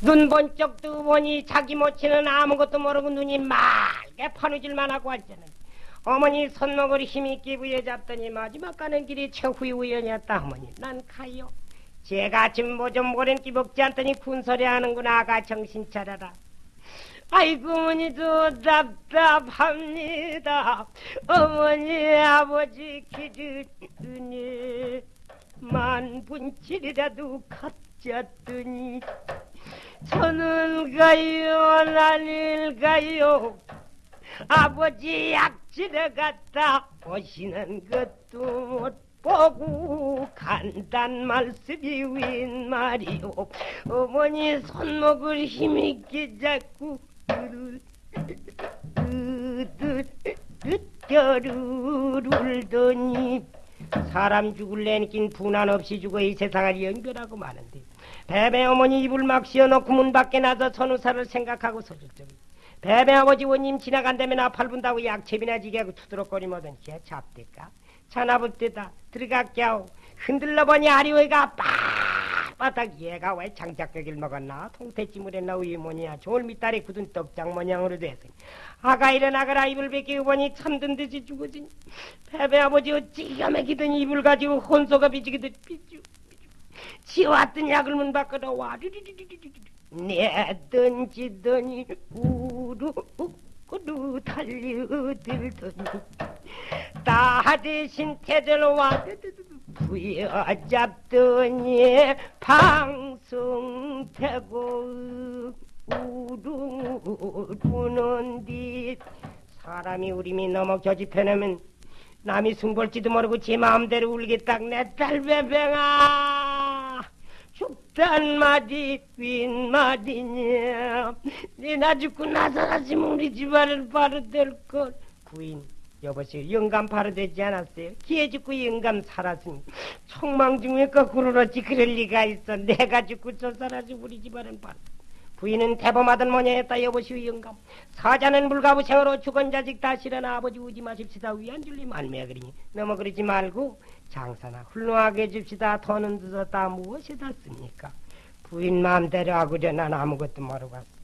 눈 번쩍 뜨고 보니 자기 모친은 아무것도 모르고 눈이 맑게 파누질만 하고 앉았는 어머니 손목을 힘있게 부여잡더니 마지막 가는 길이 최후의 우연이었다 어머니. 난 가요. 제가 아침 뭐좀 모렌기 먹지 않더니 군소리 하는구나 아가 정신 차려라. 아이고 어머니도 답답합니다. 어머니 아버지 기르니 만분칠이라도 갖졌더니 저는 가요 나일가요 아버지 약지러 갔다 오시는 것도 못 보고 간단 말씀이 웬 말이오 어머니 손목을 힘있게 잡고 울더니 사람 죽을 내긴 분한 없이 죽어 이 세상을 연결하고 마는데 베베 어머니 입을 막 씌워놓고 문 밖에 나서 선우사를 생각하고 적이 베베 아버지 원님 지나간다면 아팔 분다고 약채비나 지게 하고 투드럭거리면은 걔 잡대까? 전화볼 때다. 들어갈게 하고 흔들러 보니 아리오이가 빳 빳하게 얘가 왜 장작격을 먹었나? 통태찜을 했나 우유 뭐냐? 좋을 밑다리 굳은 떡장 모양으로 됐으니 아가 일어나거라 이불 벗기고 보니 참든 듯이 죽어지니 베베 아버지 어찌 기가 막히던 이불 가지고 혼소가 비지기듯 비주 지워왔던 약을 문 밖으로 와 내던지더니 우르르 달려들더니 다 대신 태들와 부여잡더니 방송되고 우르르는 뒤 사람이 우림이 넘어 겨집해내면 남이 승볼지도 모르고 지 마음대로 울겠다 내 딸배뱅아. 죽단 말이 윈 말이냐 네나 죽고 나서라지면 우리 집안을 바로 될걸 구인 여보시 영감 바로 되지 않았어요? 기회 죽고 영감 살았으니 총망중에 거꾸로 어찌 그럴 리가 있어. 내가 죽고 저 사라지 우리 집안은 바로 부인은 대범하던 모녀였다 여보시오 영감. 사자는 물가부생으로 죽은 자식 다시려나 아버지 우지 마십시다. 위안 줄리 말매야 그러니. 너무 그러지 말고 장사나 훌륭하게 해줍시다. 돈은 늦었다. 무엇이 닿습니까? 부인 마음대로 하구려 난 아무것도 모르고 왔어